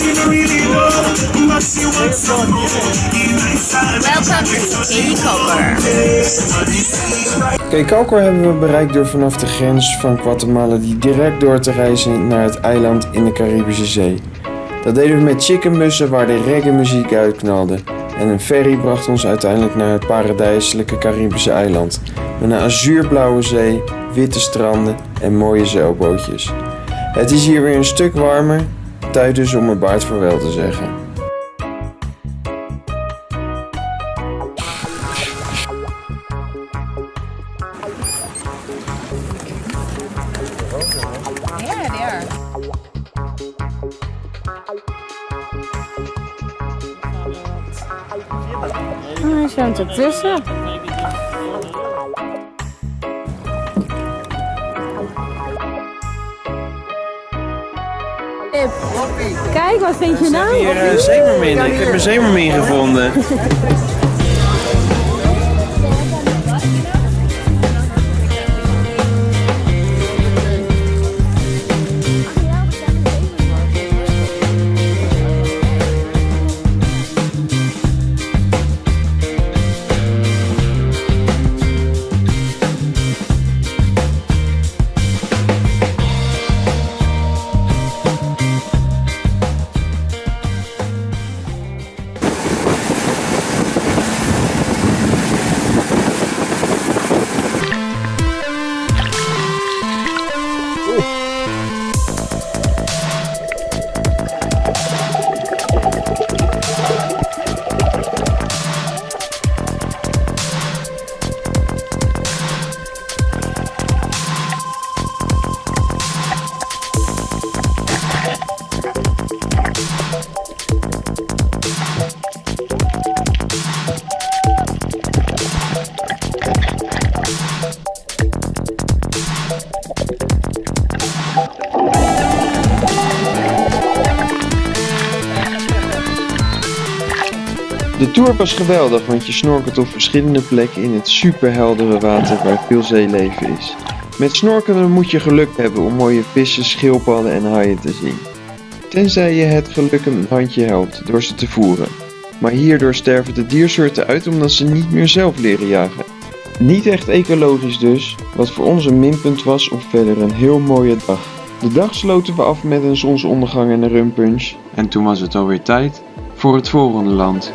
Welcome to Kikoker. Kekauker hebben we bereikt door vanaf de grens van Guatemala die direct door te reizen naar het eiland in de Caribische Zee. Dat deden we met chickenbussen waar de reggae muziek uitknalde. En een ferry bracht ons uiteindelijk naar het paradijselijke Caribische eiland. Met een azuurblauwe zee, witte stranden en mooie zeilbootjes. Het is hier weer een stuk warmer, tijd dus om mijn baard vaarwel te zeggen. Yeah, they are. Hij staat ertussen. Kijk, wat vind je nou? Hier uh, zeemermin. Ik heb mijn zeemermin gevonden. De tour was geweldig, want je snorkelt op verschillende plekken in het superheldere water waar veel zeeleven is. Met snorkelen moet je geluk hebben om mooie vissen, schildpadden en haaien te zien. Tenzij je het geluk een handje helpt door ze te voeren. Maar hierdoor sterven de diersoorten uit omdat ze niet meer zelf leren jagen. Niet echt ecologisch dus, wat voor ons een minpunt was op verder een heel mooie dag. De dag sloten we af met een zonsondergang en een rumpunch. En toen was het alweer tijd voor het volgende land.